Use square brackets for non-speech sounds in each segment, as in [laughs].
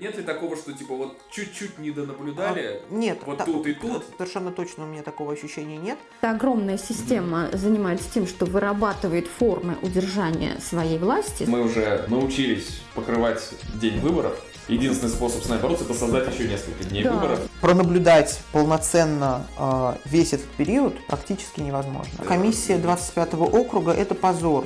Нет ли такого, что типа вот чуть-чуть не донаблюдали? А, нет. Вот та- тут и тут? Совершенно точно у меня такого ощущения нет. Эта огромная система занимается тем, что вырабатывает формы удержания своей власти. Мы уже научились покрывать день выборов. Единственный способ с нами бороться это создать еще несколько дней Да. выборов. Пронаблюдать полноценно э, весь этот период практически невозможно. Комиссия 25 округа – это позор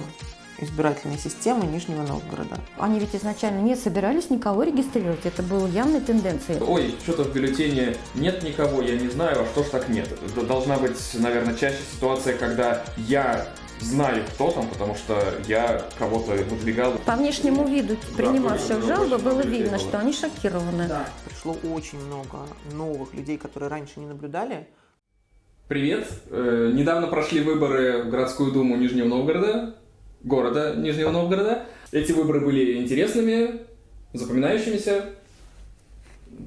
избирательной системы Нижнего Новгорода. Они ведь изначально не собирались никого регистрировать. Это было явной тенденцией. Ой, что-то в бюллетене нет никого, я не знаю, а что ж так нет. Это Должна быть, наверное, чаще ситуация, когда я знаю, кто там, потому что я кого-то выдвигал. По внешнему виду принимавших было жалобы было видно, было. что они шокированы. Пришло очень много новых людей, которые раньше не наблюдали. Привет! Э, недавно прошли выборы в городскую думу Нижнего Новгорода, города Нижнего Новгорода. Эти выборы были интересными, запоминающимися.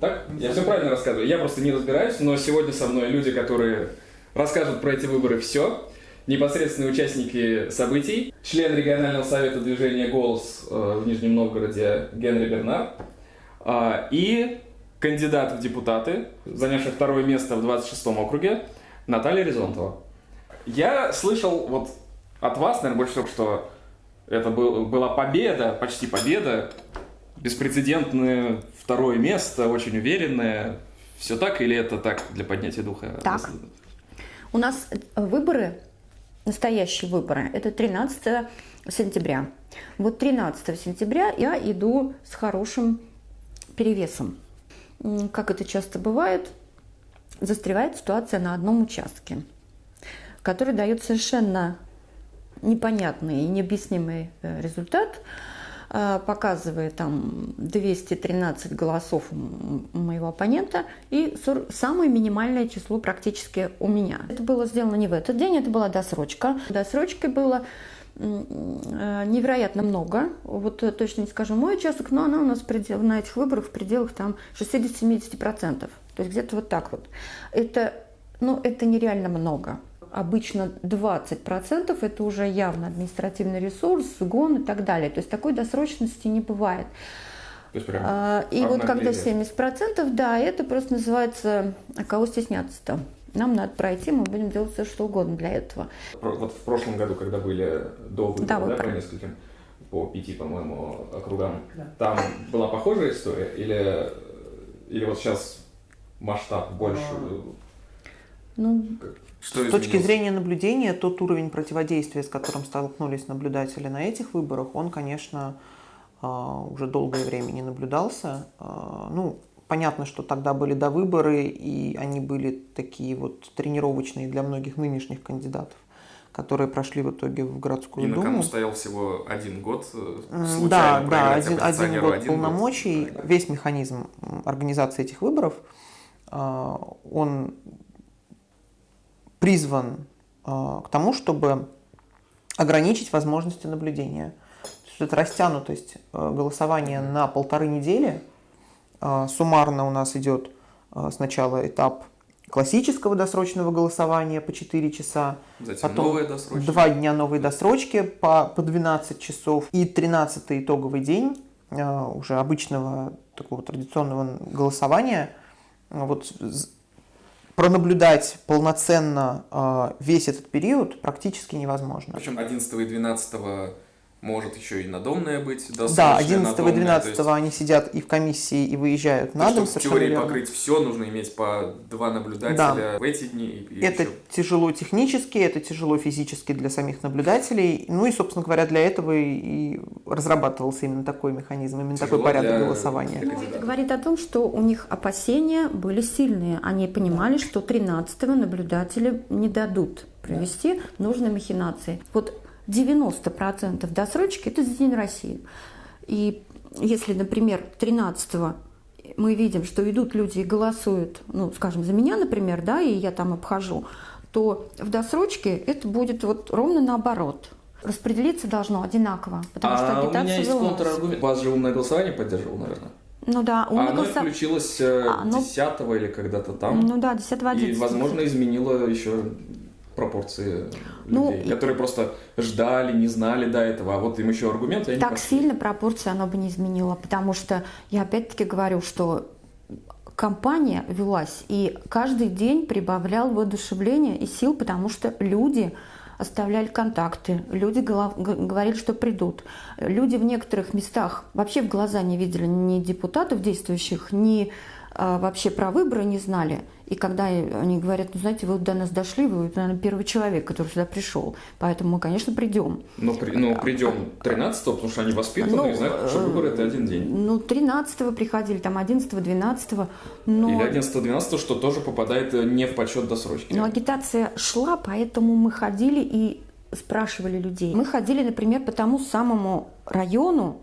Так? Я все правильно рассказываю. Я просто не разбираюсь, но сегодня со мной люди, которые расскажут про эти выборы все. Непосредственные участники событий. Член регионального совета движения «Голос» э, в Нижнем Новгороде Генри Бернар. А, И кандидат в депутаты, занявший второе место в 26-м округе, Наталья Резонтова. Я слышал вот от вас, наверное, больше всего, что это был, была победа, почти победа, беспрецедентное второе место, очень уверенное. Все так или это так для поднятия духа? Так. У нас э, выборы, настоящие выборы, это 13 сентября. Вот 13 сентября я иду с хорошим перевесом. Как это часто бывает, застревает ситуация на одном участке, который дает совершенно непонятный и необъяснимый э, результат, э, показывая там 213 голосов моего оппонента и самое минимальное число практически у меня. Это было сделано не в этот день, это была досрочка. Досрочки было э, невероятно много. Вот точно не скажу мой участок, но она у нас предел- на этих выборах в пределах там 60-70%. То есть где-то вот так вот. Это, ну, это нереально много. Обычно 20% это уже явно административный ресурс, гон и так далее. То есть такой досрочности не бывает. То есть прям А, И вот когда обнаглели. 70%, да, это просто называется «а кого стесняться-то?» Нам надо пройти, мы будем делать все, что угодно для этого. Про- Вот в прошлом году, когда были до выборов, Да, да, по нескольким, по пяти, по-моему, округам, там была похожая история? Или, или вот сейчас масштаб больше? Ну, Что С точки зрения наблюдения, тот уровень противодействия, с которым столкнулись наблюдатели на этих выборах, он, конечно, а, уже долгое время не наблюдался. А, Ну, понятно, что тогда были до выборы, и они были такие вот тренировочные для многих нынешних кандидатов, которые прошли в итоге в городскую И на думу. кону стоял всего один год, э, случайно Да, да, один, один год один полномочий, Да. весь механизм организации этих выборов, а, он призван а, к тому, чтобы ограничить возможности наблюдения. То есть это растянутость а, голосования на полторы недели. А, Суммарно у нас идет сначала этап классического досрочного голосования по 4 часа, Затем Потом новая досрочка. Два дня новой досрочки по, по 12 часов. И 13 итоговый день э, уже обычного такого традиционного голосования. Э, Вот пронаблюдать полноценно э, весь этот период практически невозможно. Причем 11 и 12 может еще и надомная быть. Да, досрочная, 11 и надомная, 12 то есть- они сидят и в комиссии, и выезжают на есть, дом. чтобы в теории верно. покрыть все, нужно иметь по два наблюдателя в эти дни. И, и Это еще- тяжело технически, это тяжело физически для самих наблюдателей. Ну и, собственно говоря, для этого и разрабатывался именно такой механизм, именно такой Тяжело порядок для- голосования. Ну, это говорит о том, что у них опасения были сильные. Они понимали, что 13-го наблюдатели не дадут провести нужные махинации. Вот 90% досрочки – это за День России. И если, например, 13-го мы видим, что идут люди и голосуют, ну, скажем, за меня, например, да, и я там обхожу, то в досрочке это будет вот ровно наоборот. Распределиться должно одинаково, потому что а у агитация меня есть контраргумент. Вас же умное голосование поддерживал, наверное. Ну да, а умный оно голоса- включилось э, А, ну- 10 или когда-то там. Ну да, 10 и, 11 возможно, изменило еще пропорции Ну, людей, которые просто ждали, не знали до этого, а вот им еще аргументы, Так пошли. сильно пропорции оно бы не изменило, потому что я опять-таки говорю, что компания велась, и каждый день прибавлял воодушевление и сил, потому что люди оставляли контакты, люди говорили, что придут. Люди в некоторых местах вообще в глаза не видели ни депутатов действующих, ни вообще про выборы не знали. И когда они говорят, ну знаете, вы до нас дошли, вы, наверное, первый человек, который сюда пришел, поэтому мы, конечно, придем. Но, при- но придем 13 потому что они воспитаны Ну, и знают, что э, выборы это один день. Ну, 13-го приходили, там 11-го, 12-го. Но, Или 11-12, что тоже попадает э, не в подсчет досрочки. но агитация шла, поэтому мы ходили и спрашивали людей. Мы ходили, например, по тому самому району,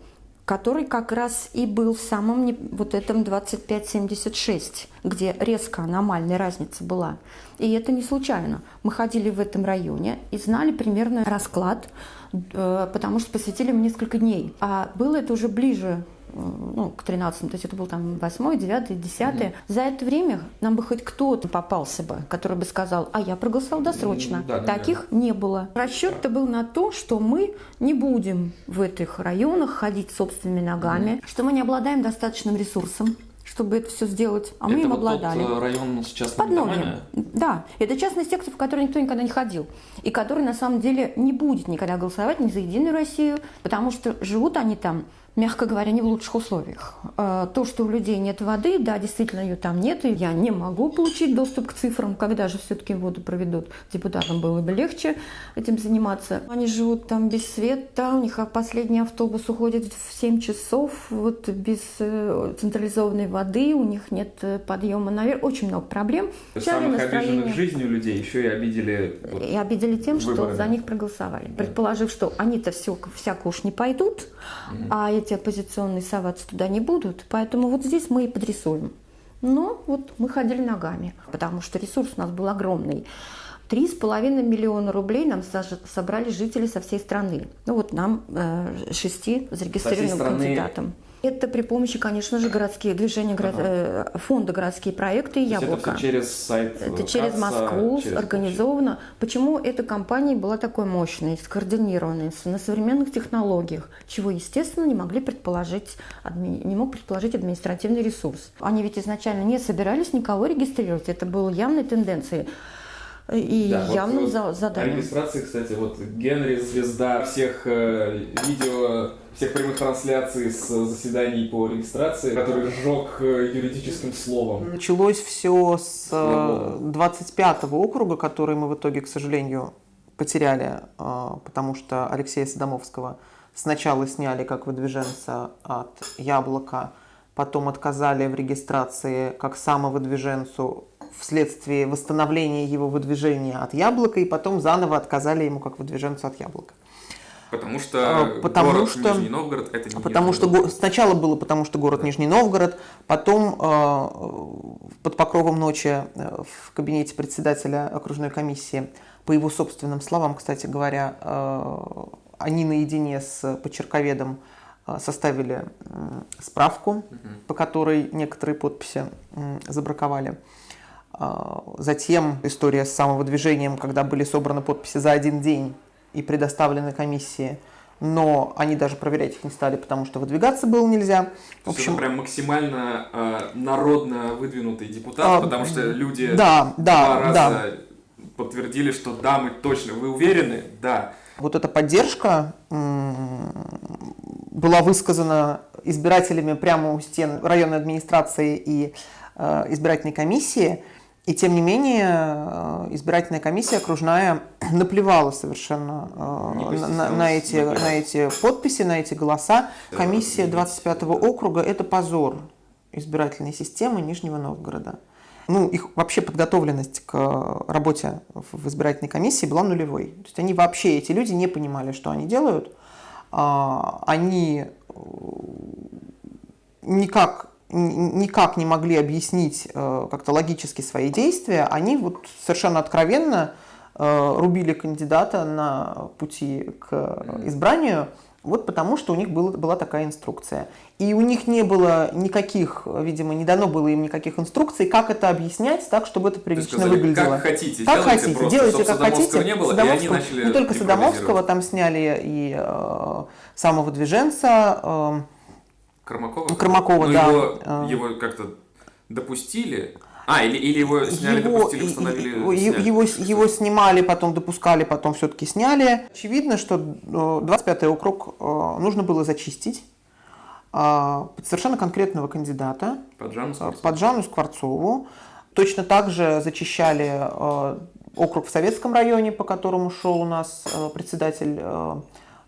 который как раз и был в самом вот этом 2576, где резко аномальная разница была. И это не случайно. Мы ходили в этом районе и знали примерно расклад, э, потому что посвятили ему несколько дней. А было это уже ближе ну, к 13 то есть это был там 8 9 10 За это время нам бы хоть кто-то попался бы, который бы сказал, а я проголосовал досрочно. М, да, Таких не было. Расчет-то был на то, что мы не будем в этих районах ходить собственными ногами, что мы не обладаем достаточным ресурсом, чтобы это все сделать, а мы это им вот обладали. тот э, район с частными Подногие. домами? Да, это частный сектор, в который никто никогда не ходил. И который на самом деле не будет никогда голосовать ни за Единую Россию, потому что живут они там, мягко говоря, не в лучших условиях. Э, То, что у людей нет воды, да, действительно ее там нет, и я не могу получить доступ к цифрам, когда же все-таки воду проведут. Депутатам было бы легче этим заниматься. Они живут там без света, у них последний автобус уходит в 7 часов, вот без э, централизованной воды, у них нет э, подъема наверх, очень много проблем. Самых обиженных жизнью людей еще и обидели вот, И обидели тем, что выборами. за них проголосовали. Предположив, что они-то все, всяко уж не пойдут, а эти оппозиционные соваться туда не будут. Поэтому вот здесь мы и подрисуем. Но вот мы ходили ногами, потому что ресурс у нас был огромный. Три с половиной миллиона рублей нам собрали жители со всей страны. Ну вот нам, э, шести зарегистрированным страны? кандидатам. Это при помощи, конечно же, городские движения, город- э, фонда городские проекты и «Яблоко». Это все через сайт э, Это через КАЦа, Москву через организовано. Почему эта компания была такой мощной, скоординированной, на современных технологиях, чего, естественно, не могли предположить, адми- не мог предположить административный ресурс. Они ведь изначально не собирались никого регистрировать, это было явной тенденцией и Да, явным вот за- О заданием. регистрации, кстати, вот Генри, звезда всех э, видео, всех прямых трансляций с заседаний по регистрации, который сжег э, юридическим словом. Началось все с Слава э, 25-го округа, который мы в итоге, к сожалению, потеряли, э, потому что Алексея Садомовского сначала сняли как выдвиженца от Яблока, потом отказали в регистрации как самовыдвиженцу вследствие восстановления его выдвижения от Яблока, и потом заново отказали ему как выдвиженцу от Яблока. Потому что А, потому город что- Нижний Новгород это не Потому Нижний что Новгород. сначала было потому, что город Нижний Новгород, потом э, под покровом ночи э, в кабинете председателя окружной комиссии, по его собственным словам, кстати говоря, э, они наедине с почерковедом э, составили справку, по которой некоторые подписи забраковали. А, Затем история с самовыдвижением, когда были собраны подписи за один день и предоставлены комиссии, но они даже проверять их не стали, потому что выдвигаться было нельзя. В общем, это прям максимально э, народно выдвинутый депутат, А, потому что люди да, два да, раза да. подтвердили, что да, мы точно. Вы уверены? Да. Вот эта поддержка была высказана избирателями прямо у стен районной администрации и э, избирательной комиссии. И тем не менее э, избирательная комиссия окружная [clears throat] наплевала совершенно э, на, на- на эти, на эти подписи, на эти голоса. Комиссия да. 25-го округа – это позор избирательной системы Нижнего Новгорода. Ну, их вообще подготовленность к работе в избирательной комиссии была нулевой. То есть они вообще, эти люди не понимали, что они делают. А, Они э, никак, никак не могли объяснить э, как-то логически свои действия. Они вот совершенно откровенно э, рубили кандидата на пути к избранию, Вот потому, что у них было, была такая инструкция. И у них не было никаких, видимо, не дано было им никаких инструкций, как это объяснять так, чтобы это прилично сказали, выглядело. Как хотите, как делайте хотите, просто, делайте как хотите. не было, и они начали не только Садомовского, там сняли и э, самого движенца, э, Кормакова? Кормакова, Ну, да. Его, А. его как-то допустили. А, или, или его сняли, его, допустили, установили. и- сняли. его, его снимали, потом допускали, потом все-таки сняли. Очевидно, что э, 25-й округ э, нужно было зачистить э, совершенно конкретного кандидата, Под Жанну э, Скворцову. под Жанну Скворцову. Точно так же зачищали э, округ в Советском районе, по которому шел у нас э, председатель э,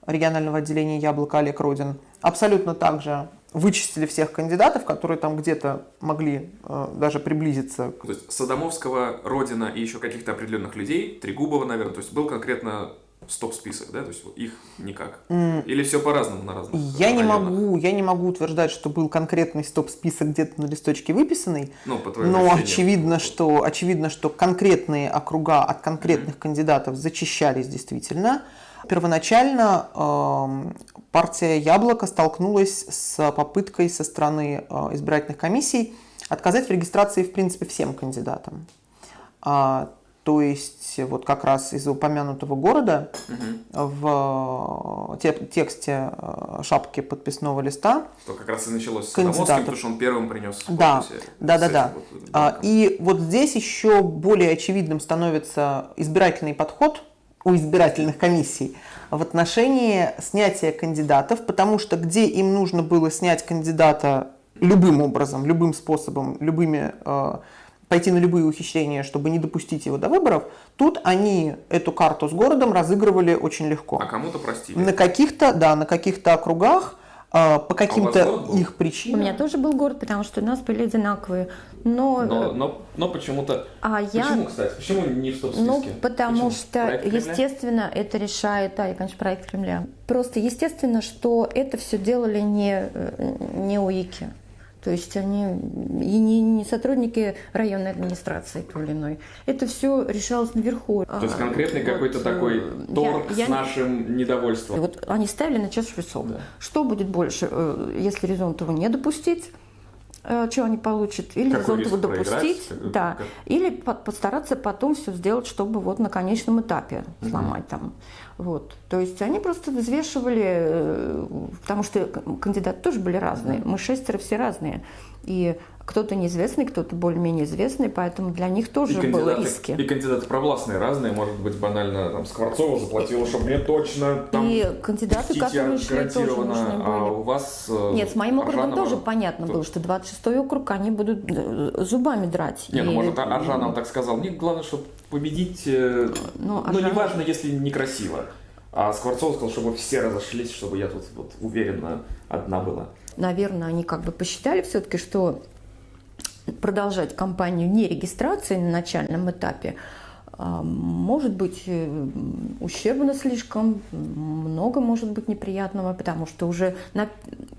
регионального отделения «Яблоко» Олег Родин. Абсолютно так же вычистили всех кандидатов, которые там где-то могли э, даже приблизиться То есть Садомовского, Родина и еще каких-то определенных людей, Трегубова, наверное, то есть был конкретно стоп-список, да, то есть их никак. Или все по-разному на разных Я не районах? могу, я не могу утверждать, что был конкретный стоп-список где-то на листочке выписанный, Ну, по но ощущениям. очевидно, что очевидно, что конкретные округа от конкретных кандидатов зачищались действительно. Первоначально эм, партия Яблоко столкнулась с попыткой со стороны э, избирательных комиссий отказать в регистрации в принципе всем кандидатам. А, то есть вот как раз из упомянутого города Мгм. в э, те- тексте э, шапки подписного листа. То как раз и началось с. Садомовским, потому что он первым принес Да, да, да, да. вот А, банком. И вот здесь еще более очевидным становится избирательный подход у избирательных комиссий в отношении снятия кандидатов, потому что где им нужно было снять кандидата любым образом, любым способом, любыми э, пойти на любые ухищрения, чтобы не допустить его до выборов, тут они эту карту с городом разыгрывали очень легко. А кому-то простили. На каких-то, да, на каких-то округах э, по каким-то А город был? их У причинам. меня тоже был город, потому что у нас были одинаковые. Но, Но, э, но, но почему-то... а я... Почему, кстати? Почему не в стоп-списке? Ну, потому Почему? что, Проект Кремля? естественно, это решает, да, и, конечно, проект Кремля. Просто естественно, что это все делали не, э, не УИКи. То есть они и не, не сотрудники районной администрации той или иной. Это все решалось наверху. То есть конкретный какой-то такой торг с нашим недовольством. Вот они ставили на чашу весов. Да. Что будет больше, э, если Резонтову не допустить? Э, Что они получат? Или Какой Резонтову риск проиграть? допустить? Как- Да. как- Или по- постараться потом все сделать, чтобы вот на конечном этапе сломать там. Вот. То есть они просто взвешивали, э, потому что кандидаты тоже были разные. Мы шестеро все разные. И кто-то неизвестный, кто-то более-менее известный, поэтому для них тоже И было риски. и кандидаты провластные разные, может быть, банально там Скворцова заплатила, чтобы мне точно там И кандидаты, которые шли, тоже нужны а были. у вас... э, Нет, с моим округом Аржанова тоже понятно было, что 26-й округ они будут э, зубами драть. Не, ну И- может, А- Аржанов так сказал. Мне главное, чтобы победить, э, Ну, ну, Аржанов- неважно, если некрасиво. А Скворцов сказал, чтобы все разошлись, чтобы я тут вот уверенно одна была. Наверное, они как бы посчитали все-таки, что продолжать кампанию не регистрации на начальном этапе а, может быть э, ущербно слишком, много может быть неприятного, потому что уже на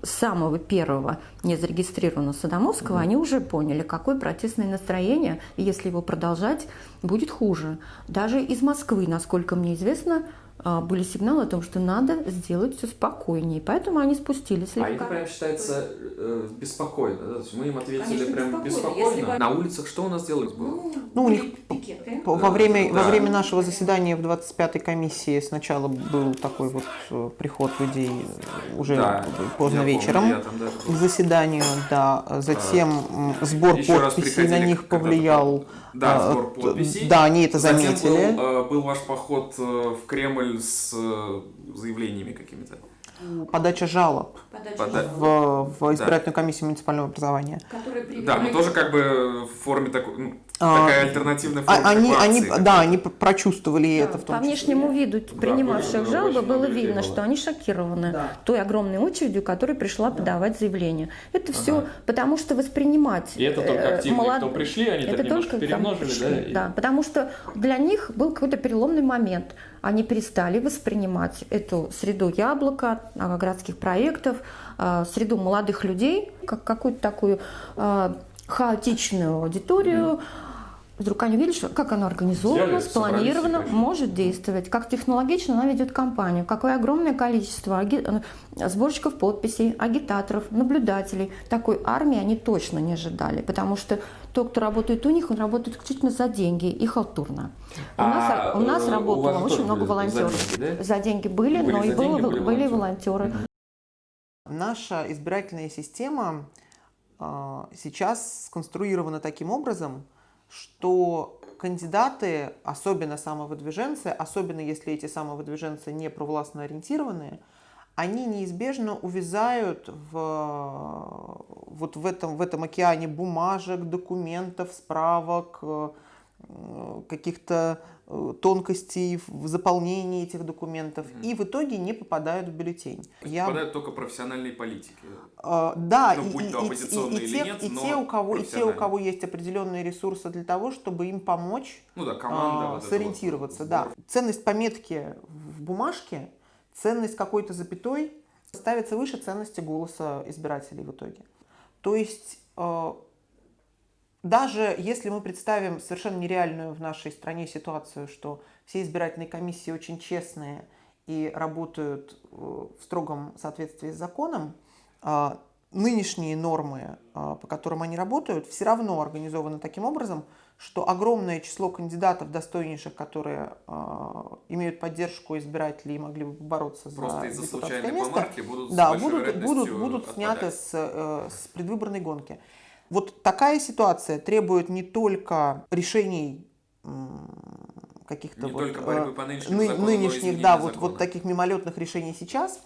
самого первого незарегистрированного Садомовского они уже поняли, какое протестное настроение, и если его продолжать, будет хуже. Даже из Москвы, насколько мне известно, были сигналы о том, что надо сделать все спокойнее. Поэтому они спустились А это слегка. прям считается э, беспокойно. да? То есть мы им ответили Конечно, прям беспокойно. беспокойно. Если На улицах что у нас делать было? Ну, у них пикеты. Во время, Да. во время нашего заседания в 25-й комиссии сначала был такой вот э, приход людей э, уже Да, поздно вечером да, к заседанию, да. Затем м, сбор Еще подписей на них повлиял. Да, А, сбор т- подписей. Да, они это Затем заметили. был, э, был ваш поход э, в Кремль с э, заявлениями какими-то. Подача жалоб Пода- в, в избирательную комиссию муниципального образования. Да, но тоже как бы в форме такой, ну, А, такая альтернативная А- форма. Они, они, да, они прочувствовали это в По том числе. внешнему виду принимавших были- жалобы было видно, было. что они шокированы Да. той огромной очередью, которая пришла подавать заявление. Это все потому, что воспринимать И это только э, активные, молод- кто пришли, они это так только перемножили, пришли, да? и- да, потому что для них был какой-то переломный момент. Они перестали воспринимать эту среду яблока, городских проектов, а, среду молодых людей, как какую-то такую а, хаотичную аудиторию, вдруг они видят, что как оно организовано, Взяли, спланировано, может действовать, как технологично она ведет кампанию, какое огромное количество аги- э, сборщиков подписей, агитаторов, наблюдателей. Такой армии они точно не ожидали, потому что тот, кто работает у них, он работает исключительно за деньги и халтурно. У А, нас, у нас э, у работало вас очень много были за волонтеров. деньги, да? За деньги были, Были но и было- были были волонтеры. волонтеры. Наша избирательная система э, сейчас сконструирована таким образом, что кандидаты, особенно самовыдвиженцы, особенно если эти самовыдвиженцы не провластно ориентированные, они неизбежно увязают в, вот в, этом, в этом океане бумажек, документов, справок, э, каких-то тонкостей в заполнении этих документов и в итоге не попадают в бюллетень. Я Попадают только профессиональные политики. а, Да, Ну, и, будь и- то и- и- оппозиционные и или те, нет, и те, у кого, и те, у кого есть определенные ресурсы для того, чтобы им помочь Ну да, а, команда. вот это сориентироваться. вот, да. Ценность пометки в бумажке, ценность какой-то запятой ставится выше ценности голоса избирателей в итоге. То есть э, даже если мы представим совершенно нереальную в нашей стране ситуацию, что все избирательные комиссии очень честные и работают э, в строгом соответствии с законом, а, нынешние нормы, а, по которым они работают, все равно организованы таким образом, что огромное число кандидатов достойнейших, которые а, имеют поддержку избирателей и могли бы бороться Просто за из-за депутатское случайной место, помарки будут да, будут, будут, будут сняты с, э, с предвыборной гонки. Вот такая ситуация требует не только решений каких-то вот, э, ны- нынешних, да, вот, вот таких мимолетных решений сейчас,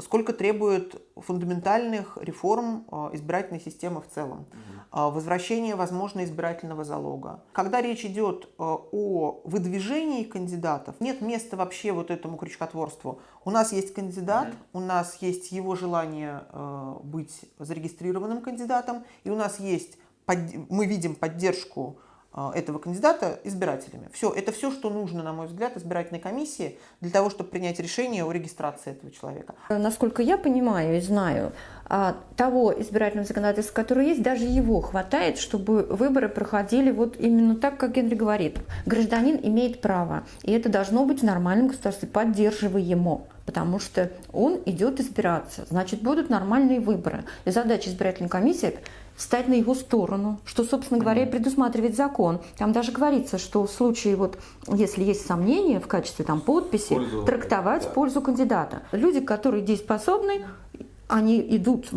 сколько требует фундаментальных реформ а, избирательной системы в целом. А, Возвращение, возможно, избирательного залога. Когда речь идет а, о выдвижении кандидатов, нет места вообще вот этому крючкотворству. У нас есть кандидат, у нас есть его желание а, быть зарегистрированным кандидатом, и у нас есть, мы видим поддержку а, этого кандидата избирателями. Все, это все, что нужно, на мой взгляд, избирательной комиссии для того, чтобы принять решение о регистрации этого человека. Насколько я понимаю и знаю, а, того избирательного законодательства, которое есть, даже его хватает, чтобы выборы проходили вот именно так, как Генри говорит. Гражданин имеет право, и это должно быть в нормальном государстве поддерживаемо, потому что он идет избираться, значит, будут нормальные выборы. И задача избирательной комиссии встать на его сторону, что, собственно говоря, и предусматривает закон. Там даже говорится, что в случае, вот, если есть сомнения в качестве там, подписи, Пользу, трактовать да. пользу кандидата. Люди, которые дееспособны, они идут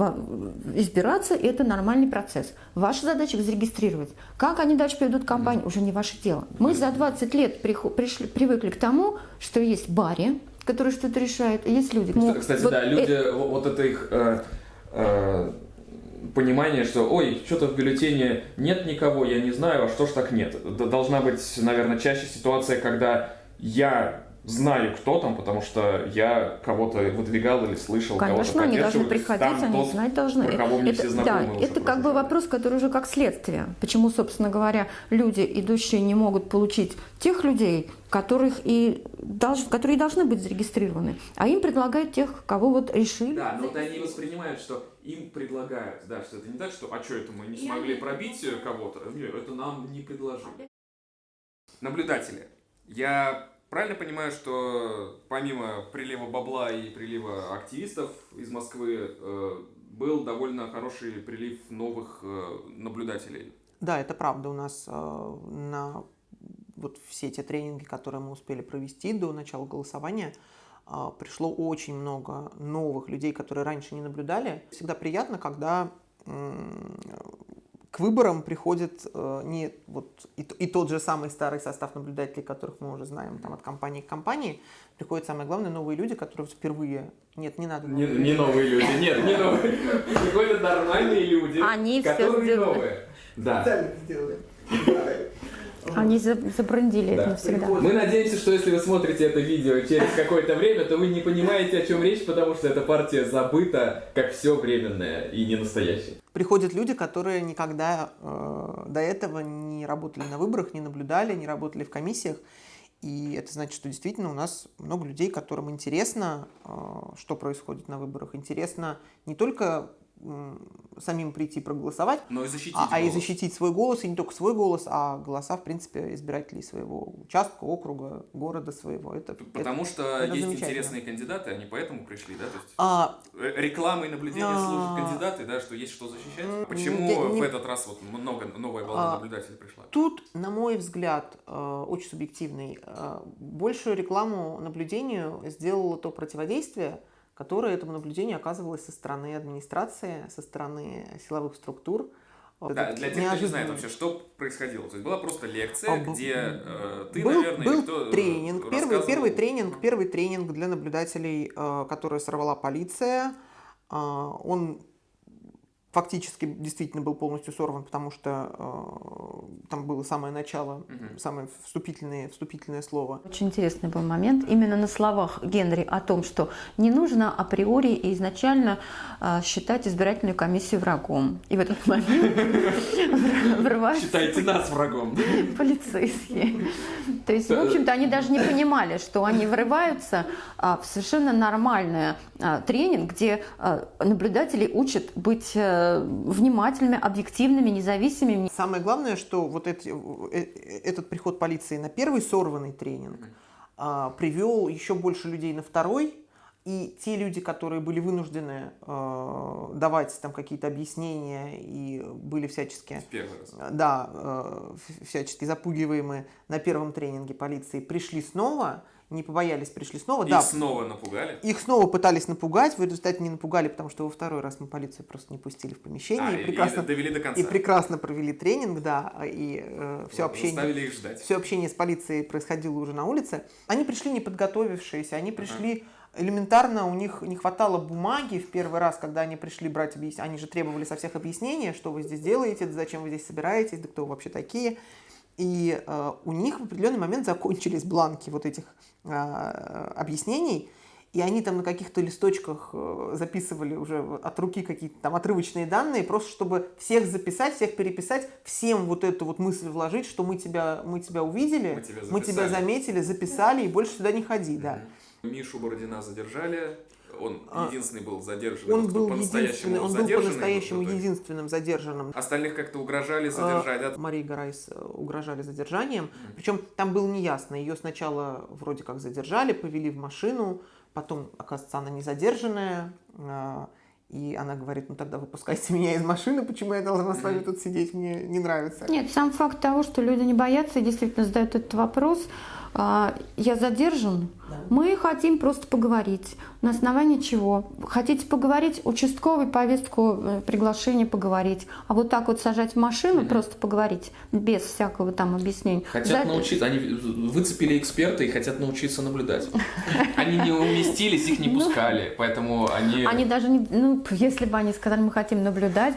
избираться, и это нормальный процесс. Ваша задача их зарегистрировать. Как они дальше поведут кампанию, уже не ваше дело. Мы за 20 лет пришли, привыкли к тому, что есть баре, который что-то решает, и есть люди. Кстати, Ну, Кстати, вот да, э- люди, вот вот это их э, э, понимание, что, ой, что-то в бюллетене нет никого, я не знаю, а что ж так нет. Должна быть, наверное, чаще ситуация, когда я знаю, кто там, потому что я кого-то выдвигал или слышал, Конечно, кого-то они должны приходить, Там они тот, знать должны. про кого мне это, все знакомы да, это как бы вопрос, который уже как следствие. Почему, собственно говоря, люди, идущие, не могут получить тех людей, которых и долж- которые должны быть зарегистрированы, а им предлагают тех, кого вот решили. Да, но вот они воспринимают, что им предлагают, да, что это не так, что, а что это мы не смогли пробить кого-то, Нет, это нам не предложили. Наблюдатели. Я правильно понимаю, что помимо прилива бабла и прилива активистов из Москвы э, был довольно хороший прилив новых э, наблюдателей? Да, это правда. У нас э, на вот все те тренинги, которые мы успели провести до начала голосования, пришло очень много новых людей, которые раньше не наблюдали. Всегда приятно, когда к выборам приходит э, не вот и, и тот же самый старый состав наблюдателей, которых мы уже знаем там от компании к компании, приходят самое главное новые люди, которые впервые нет, не надо. Не, новые не люди. новые люди, нет, не новые. Приходят нормальные люди, Они которые сделали. новые. Да. [laughs] Они за- забрендили это Да. навсегда. Мы надеемся, что если вы смотрите это видео через какое-то время, то вы не понимаете, о чем речь, потому что эта партия забыта, как все временное и не настоящее. Приходят люди, которые никогда э, до этого не работали на выборах, не наблюдали, не работали в комиссиях. И это значит, что действительно у нас много людей, которым интересно, э, что происходит на выборах. Интересно не только самим прийти проголосовать, Но и защитить а, а и защитить свой голос, и не только свой голос, а голоса, в принципе, избирателей своего участка, округа, города своего. Это, Потому это- что это есть интересные кандидаты, они поэтому пришли, да? То есть А, э, рекламой наблюдения А. служат кандидаты, да, что есть что защищать. Почему я не- в этот раз вот много новая волна А. наблюдателей пришла? Тут, на мой взгляд, э, очень субъективный, э, большую рекламу наблюдению сделало то противодействие, которое этому наблюдению оказывалось со стороны администрации, со стороны силовых структур. Да, для тех, кто не знает вообще, что происходило. То есть была просто лекция, А, где э, ты, был, наверное, был кто, э, тренинг, первый, первый тренинг, первый тренинг для наблюдателей, э, который сорвала полиция. А, Он фактически действительно был полностью сорван, потому что э, там было самое начало, Мгм. самое вступительное, вступительное слово. Очень интересный был момент именно на словах Генри о том, что не нужно априори и изначально а, считать избирательную комиссию врагом. И в этот момент [laughs] врываются Считайте нас врагом. полицейские. То есть, в общем-то, они даже не понимали, что они врываются а, в совершенно нормальный а, тренинг, где а, наблюдателей учат быть э, внимательными, объективными, независимыми. Самое главное, что вот эти- э, э, этот приход полиции на первый сорванный тренинг а, привел еще больше людей на второй, и те люди, которые были вынуждены э, давать там какие-то объяснения и были всячески э, да, э, всячески запугиваемые на первом тренинге полиции, пришли снова, не побоялись, пришли снова. Их да, снова напугали. их снова пытались напугать, в результате не напугали, потому что во второй раз мы полицию просто не пустили в помещение. А, и и- прекрасно, и довели до конца. и прекрасно провели тренинг, да, и все Вот, общение. Их ждать. Все общение с полицией происходило уже на улице. Они пришли не подготовившиеся, они пришли элементарно, у них не хватало бумаги в первый раз, когда они пришли брать объяснения. Они же требовали со всех объяснения, что вы здесь делаете, да зачем вы здесь собираетесь, да кто вы вообще такие. И э, у них в определенный момент закончились бланки вот этих э, объяснений, и они там на каких-то листочках э, записывали уже от руки какие-то там отрывочные данные, просто чтобы всех записать, всех переписать, всем вот эту вот мысль вложить, что мы тебя, мы тебя увидели, Мы тебя мы тебя заметили, записали, и больше сюда не ходи, да. Мишу Бородина задержали. Он А, единственный был задержан. Он был по-настоящему единственный, он был по-настоящему единственным задержанным. Остальных как-то угрожали задержать, да? А, Марии Гарайс э, угрожали задержанием. Причем там было неясно. Ее сначала вроде как задержали, повели в машину, потом, оказывается, она не задержанная. а, И она говорит, ну тогда выпускайте меня из машины, почему я должна с вами тут сидеть, мне не нравится. Нет, сам факт того, что люди не боятся и действительно задают этот вопрос, а, я задержан, мы хотим просто поговорить. На основании чего? Хотите поговорить? Участковый повестку, э, приглашение поговорить. А вот так вот сажать в машину, просто поговорить, без всякого там объяснения. Хотят За- научиться, они выцепили эксперта и хотят научиться наблюдать. [laughs] Они не уместились, их не пускали, поэтому они... Они даже не, ну, если бы они сказали, мы хотим наблюдать,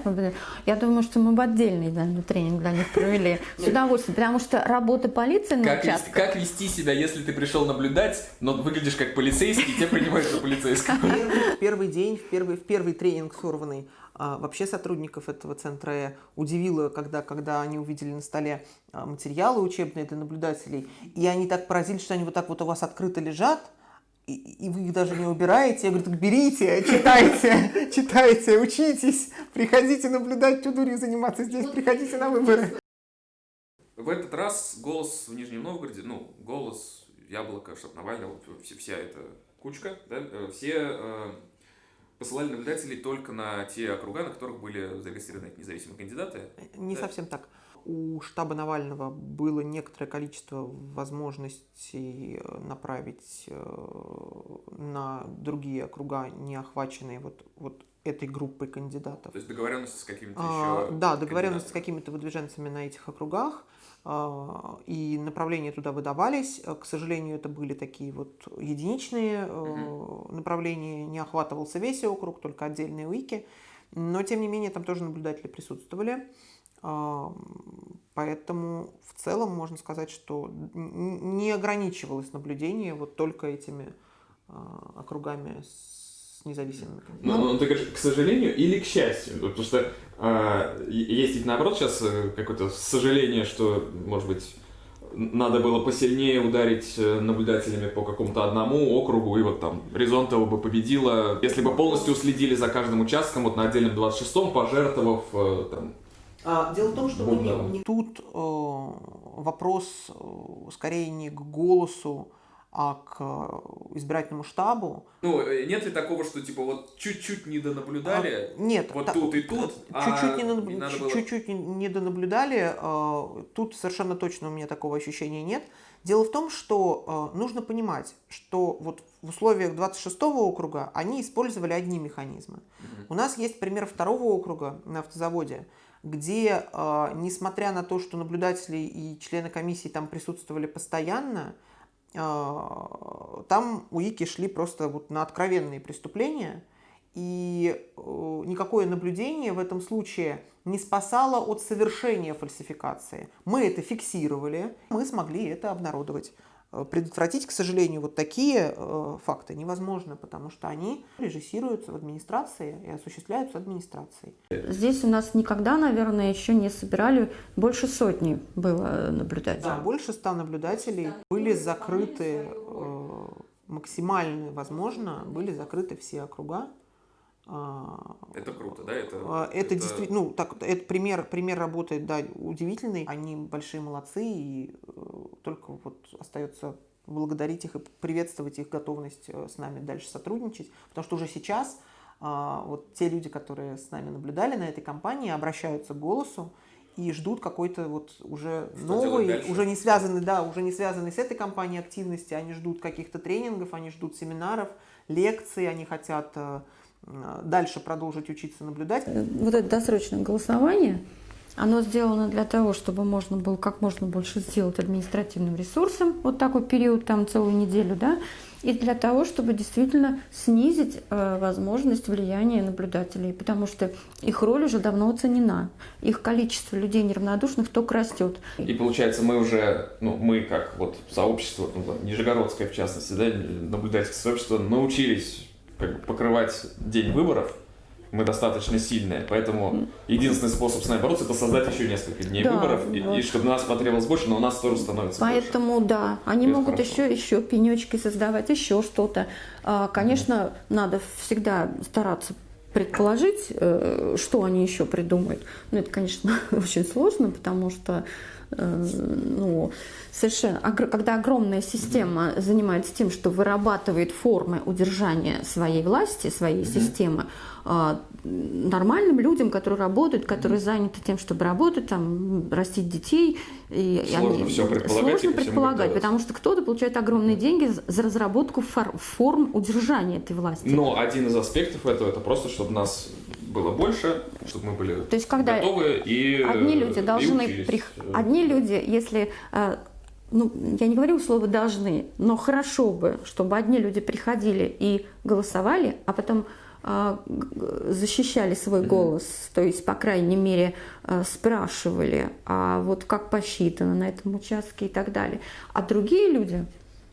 я думаю, что мы бы отдельный наверное, тренинг для них провели [laughs] с удовольствием, потому что работа полиции на Как, участках, как вести себя, если ты пришел наблюдать, но выглядишь как полицейский, тебя принимают за полицейского? Первый, в первый день, в первый, в первый тренинг сорванный, а, вообще сотрудников этого центра «Э» удивило, когда, когда они увидели на столе а, материалы учебные для наблюдателей, и они так поразились, что они вот так вот у вас открыто лежат, и, и вы их даже не убираете. Я говорю, так берите, читайте, [laughs] читайте, учитесь, приходите наблюдать, что дурью заниматься здесь, приходите на выборы. В этот раз голос в Нижнем Новгороде, ну, голос, яблоко, штаб Навального, вот вся, эта кучка, да, э, все э, посылали наблюдателей только на те округа, на которых были зарегистрированы независимые кандидаты. Не Да. совсем так. У штаба Навального было некоторое количество возможностей э, направить на другие округа, не охваченные вот, вот этой группой кандидатов. То есть договоренности с какими-то А, еще... да, договоренность с какими-то выдвиженцами на этих округах, а, и направления туда выдавались. Э, К сожалению, это были такие вот единичные э, направления, не охватывался весь округ, только отдельные уики. Но, тем не менее, там тоже наблюдатели присутствовали. А, Поэтому в целом можно сказать, что не ограничивалось наблюдение вот только этими а, округами с независимыми Ну, ну, ты говоришь, к сожалению или к счастью? Потому что е- есть ведь наоборот сейчас э, какое-то сожаление, что, может быть, надо было посильнее ударить э, наблюдателями по какому-то одному округу, и вот там Резонтова бы победила, если бы полностью следили за каждым участком, вот на отдельном 26-м, пожертвовав э, там, а, дело в том, что мы дал. не- не- тут э, вопрос э, скорее не к голосу, а к э, избирательному штабу. Ну, нет ли такого, что типа вот чуть-чуть не донаблюдали, А, нет, вот та- тут и тут, а чуть-чуть не, наб- не было- чуть-чуть не- не донаблюдали. э, Тут совершенно точно у меня такого ощущения нет. Дело в том, что э, нужно понимать, что вот в условиях 26-го округа они использовали одни механизмы. У нас есть пример второго округа на автозаводе, где, э, несмотря на то, что наблюдатели и члены комиссии там присутствовали постоянно, э, там УИКи шли просто вот на откровенные преступления, и э, никакое наблюдение в этом случае не спасало от совершения фальсификации. Мы это фиксировали, мы смогли это обнародовать. Э, Предотвратить, к сожалению, вот такие э, факты невозможно, потому что они режиссируются в администрации и осуществляются администрацией. Здесь у нас никогда, наверное, еще не собирали, больше сотни было наблюдателей. Да, больше ста наблюдателей были закрыты, э, максимально возможно, были закрыты все округа. Это круто, да? Это, А, Это, действительно, ну, так, это пример, пример работает, да, удивительный. Они большие молодцы, и э, только вот остается благодарить их и приветствовать их готовность э, с нами дальше сотрудничать, потому что уже сейчас а, вот те люди, которые с нами наблюдали на этой кампании, обращаются к голосу и ждут какой-то вот уже Что новый, уже не связанный, да, уже не связанный с этой компанией активности, они ждут каких-то тренингов, они ждут семинаров, лекций, они хотят э, дальше продолжить учиться наблюдать. Вот это досрочное голосование, оно сделано для того, чтобы можно было как можно больше сделать административным ресурсом, вот такой период, там целую неделю, да, и для того, чтобы действительно снизить э, возможность влияния наблюдателей, потому что их роль уже давно оценена, их количество людей неравнодушных только растет. И получается, мы уже, ну, мы как вот сообщество, ну, Нижегородское в частности, да, наблюдательское сообщество, научились как бы, покрывать день выборов. Мы достаточно сильные, поэтому единственный способ с нами бороться это создать еще несколько дней Да, выборов, и, вот. и чтобы нас потребовалось больше, но у нас тоже становится больше. Поэтому, да, они Это могут хорошо. еще, еще пенечки создавать, еще что-то. А, Конечно, надо всегда стараться предположить, э, что они еще придумают. Но это, конечно, [laughs] очень сложно, потому что э, ну, совершенно, когда огромная система занимается тем, что вырабатывает формы удержания своей власти, своей системы, а, нормальным людям, которые работают, которые заняты тем, чтобы работать, там, растить детей, и Сложно всё предполагать и сложно предполагать, потому что кто-то получает огромные деньги за- разработку фор- форм удержания этой власти. Но один из аспектов этого это просто, чтобы нас было больше, чтобы мы были То есть, когда готовы и Одни люди и должны... прих- Одни люди, если... Ну, я не говорю слово «должны», но хорошо бы, чтобы одни люди приходили и голосовали, а потом э, защищали свой голос, то есть, по крайней мере, э, спрашивали, а вот как посчитано на этом участке и так далее. А другие люди,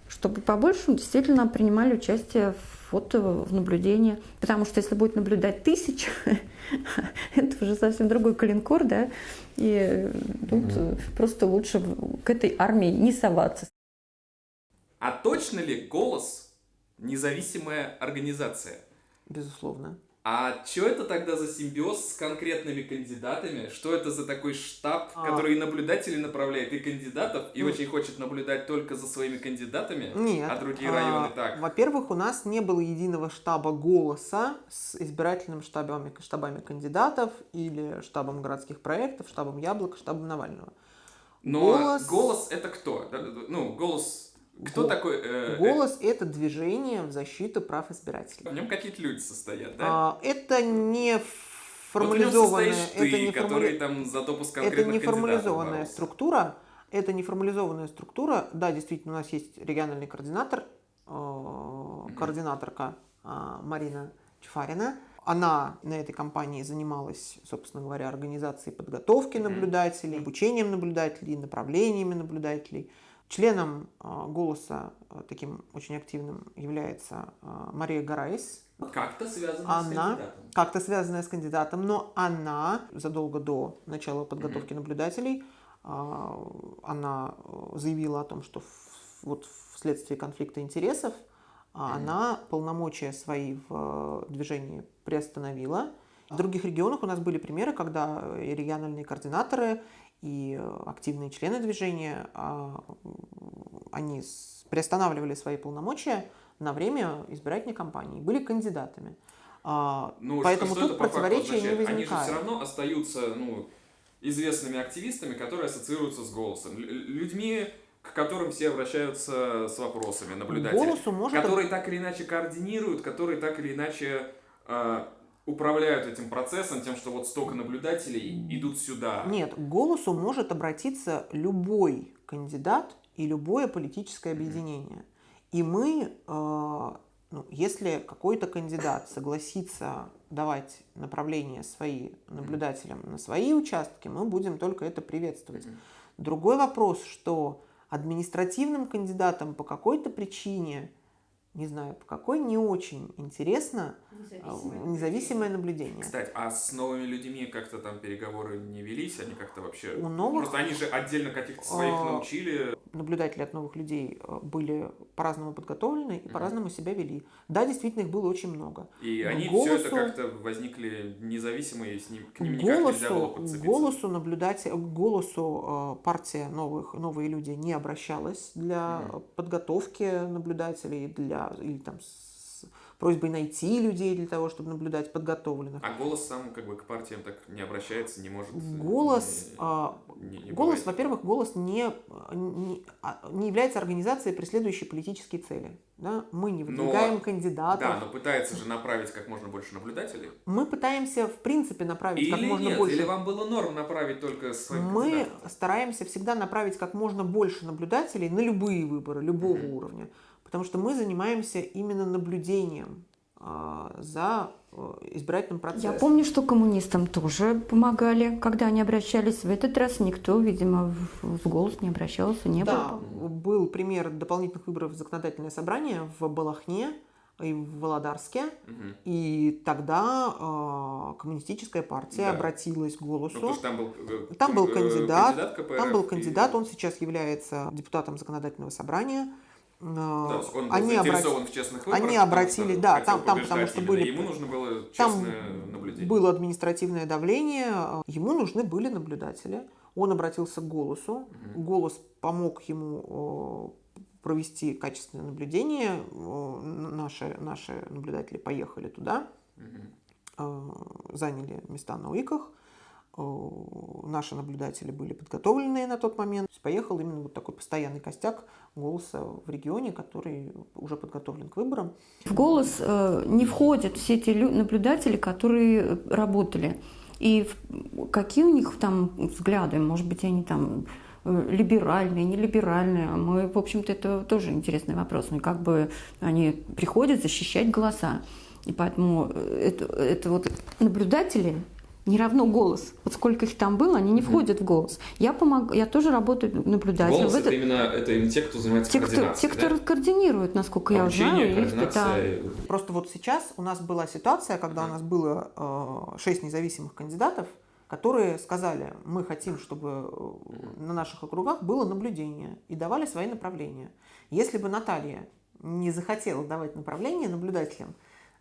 чтобы побольше действительно принимали участие в, вот, в наблюдении. Потому что если будет наблюдать тысяча, [laughs] это уже совсем другой калинкор, да, и тут э, просто лучше к этой армии не соваться. А точно ли голос независимая организация? Безусловно. А что это тогда за симбиоз с конкретными кандидатами? Что это за такой штаб, А. который и наблюдателей направляет, и кандидатов, и Ну. очень хочет наблюдать только за своими кандидатами, Нет. а другие а, районы так? Во-первых, у нас не было единого штаба голоса с избирательными штабами, штабами кандидатов или штабом городских проектов, штабом Яблоко, штабом Навального. Но голос- голос, это кто? Ну, голос... Кто Го- такой? э, Голос – это движение в защиту прав избирателей. В нем какие-то люди состоят, да? А, это не Вот формализованная, это ты, не который формали- там за допуск это не формализованная боролся. структура. Это не формализованная структура. Да, действительно, у нас есть региональный координатор, э, координаторка э, Марина Чефарина. Она на этой кампании занималась, собственно говоря, организацией подготовки наблюдателей, обучением наблюдателей, направлениями наблюдателей. Членом э, «Голоса» э, таким очень активным является э, Мария Гарайс, Как-то связано с Она- кандидатом. как-то связанная с кандидатом, но она задолго до начала подготовки наблюдателей а, она заявила о том, что вот вследствие конфликта интересов она полномочия свои в движении приостановила. В других регионах у нас были примеры, когда региональные координаторы, и активные члены движения, они приостанавливали свои полномочия на время избирательной кампании, были кандидатами. Ну, Поэтому тут противоречия не возникает. Они же все равно остаются ну, известными активистами, которые ассоциируются с голосом. Людьми, к которым все обращаются с вопросами, наблюдатели. Голосу может... Которые так или иначе координируют, которые так или иначе э, управляют этим процессом, тем, что вот столько наблюдателей идут сюда. Нет, к голосу может обратиться любой кандидат и любое политическое объединение. Mm-hmm. И мы э, ну, если какой-то кандидат согласится давать направления свои наблюдателям на свои участки, мы будем только это приветствовать. Другой вопрос, что административным кандидатам по какой-то причине не знаю, по какой, не очень интересно независимое, а, независимое наблюдение. Кстати, а с новыми людьми как-то там переговоры не велись? Они как-то вообще... У новых... Просто они же отдельно каких-то своих а, научили. Наблюдатели от новых людей а, были по-разному подготовлены и по-разному себя вели. Да, действительно, их было очень много. И Но они голосу... все это как-то возникли независимые, с ним, к ним никак голосу, нельзя было подцепиться. Голосу наблюдатель, голосу партия новых, новые люди не обращалась для mm-hmm. подготовки наблюдателей, для или там просьбой найти людей для того, чтобы наблюдать подготовленных. А голос сам как бы к партиям так не обращается, не может... Голос, не, а, не, не голос во-первых, голос не, не, а, не является организацией, преследующей политические цели. Да? Мы не выдвигаем но, кандидатов. Да, но пытается же направить как можно больше наблюдателей. Мы пытаемся, в принципе, направить или как можно нет, больше. Или вам было норм направить только своих Мы кандидатов? стараемся всегда направить как можно больше наблюдателей на любые выборы, любого mm-hmm. уровня потому что мы занимаемся именно наблюдением а, за э, избирательным процессом. Я помню, что коммунистам тоже помогали, когда они обращались. В этот раз никто, видимо, в голос не обращался, не да, было. был пример дополнительных выборов в законодательное собрание в Балахне и в Володарске. Угу. И тогда э, коммунистическая партия да. обратилась к голосу. Ну, там был, э, там был кандидат, кандидат КПРФ, там был кандидат, и... он сейчас является депутатом законодательного собрания. Да, он был они заинтересован в честных выборах. Они обратили, да, там, там потому что были... Ему нужно было честное там наблюдение. было административное давление, ему нужны были наблюдатели. Он обратился к голосу, угу. голос помог ему провести качественное наблюдение. Наши, наши наблюдатели поехали туда, угу. заняли места на УИКах. Э, наши наблюдатели были подготовленные на тот момент. Поехал именно вот такой постоянный костяк голоса в регионе, который уже подготовлен к выборам. В голос э, не входят все те наблюдатели, которые работали. И какие у них там взгляды, может быть, они там э, либеральные, не либеральные. Мы, в общем-то, это тоже интересный вопрос. Ну, как бы они приходят защищать голоса. И поэтому это, это вот наблюдатели не равно голос. Вот сколько их там было, они не входят mm-hmm. в голос. Я помог, я тоже работаю наблюдателем. Голос это, это именно это именно те, кто занимается те, координацией. Кто, те, кто да? координирует, насколько Обучение, я знаю. Координация. Да. Просто вот сейчас у нас была ситуация, когда mm-hmm. у нас было э, шесть независимых кандидатов, которые сказали, мы хотим, чтобы mm-hmm. на наших округах было наблюдение и давали свои направления. Если бы Наталья не захотела давать направления наблюдателям,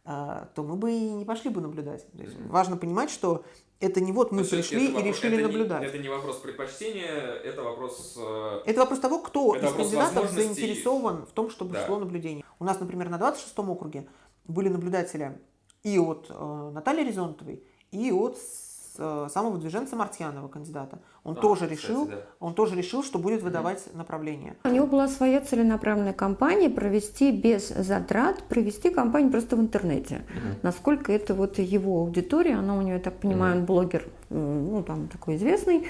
то мы бы и не пошли бы наблюдать. Mm-hmm. Важно понимать, что это не вот мы то пришли и вопрос, решили это наблюдать. Не, это не вопрос предпочтения, это вопрос... Э, это вопрос того, кто из кандидатов заинтересован в том, чтобы да. шло наблюдение. У нас, например, на 26-м округе были наблюдатели и от э, Натальи Резонтовой, и от Э, самого движенца Мартьянова, кандидата. Он, а, тоже кстати, решил, да. он тоже решил, что будет выдавать mm-hmm. направление. У него была своя целенаправленная кампания провести без затрат, провести кампанию просто в интернете. Mm-hmm. Насколько это вот его аудитория, она у него, я так понимаю, mm-hmm. он блогер, ну там такой известный,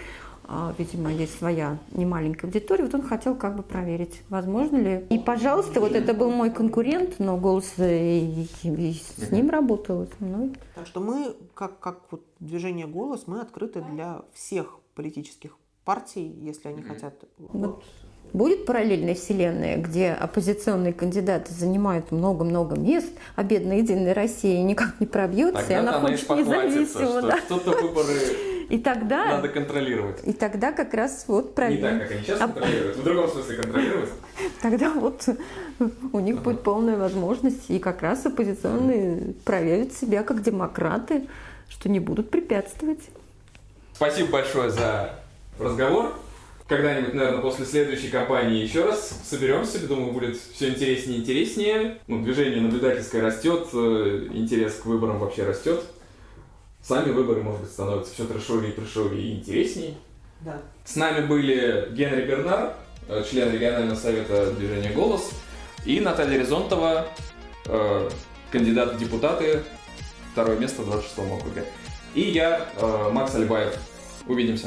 видимо, есть своя немаленькая аудитория, вот он хотел как бы проверить, возможно ли. И, пожалуйста, вот это был мой конкурент, но голос и, и с ним работал. Ну. Так что мы, как, как вот движение «Голос», мы открыты для всех политических партий, если они хотят. Вот. Будет параллельная вселенная, где оппозиционные кандидаты занимают много-много мест, а бедная Единая Россия никак не пробьется, Тогда и она хочет независимо. Да. Что-то выборы И тогда, Надо контролировать. и тогда как раз вот Не проверим. так, как они сейчас А- контролируют. В другом смысле контролировать. [laughs] Тогда вот у них будет полная возможность, и как раз оппозиционные проявят себя как демократы, что не будут препятствовать. Спасибо большое за разговор. Когда-нибудь, наверное, после следующей кампании еще раз соберемся. Думаю, будет все интереснее и интереснее. Ну, движение наблюдательское растет, э, интерес к выборам вообще растет. Сами выборы, может быть, становятся все трешовее и трешовее и интереснее. Да. С нами были Генри Бернар, э, член регионального совета движения «Голос», и Наталья Резонтова, э, кандидат в депутаты, второе место в 26 округе. И я, э, Макс Альбаев. Увидимся.